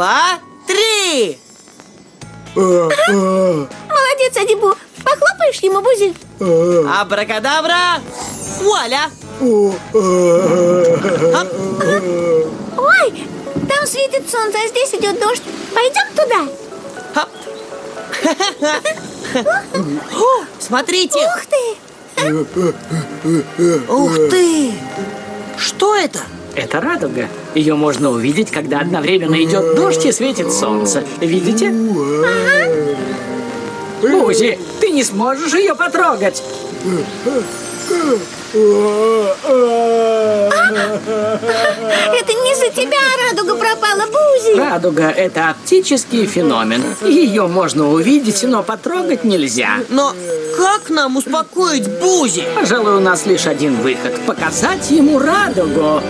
два, три! Молодец, Адибу. Похлопаешь ему, Бузи? Абракадабра! Вуаля! Ой, там светит солнце, а здесь идет дождь. Пойдем туда? Смотрите! Ух ты! Ух ты! Что это? Это радуга. Ее можно увидеть, когда одновременно идет дождь и светит солнце. Видите? Бузи, ты не сможешь ее потрогать. Это не за тебя радуга пропала, Бузи. Радуга – это оптический феномен. Ее можно увидеть, но потрогать нельзя. Но как нам успокоить Бузи? Пожалуй, у нас лишь один выход – показать ему радугу.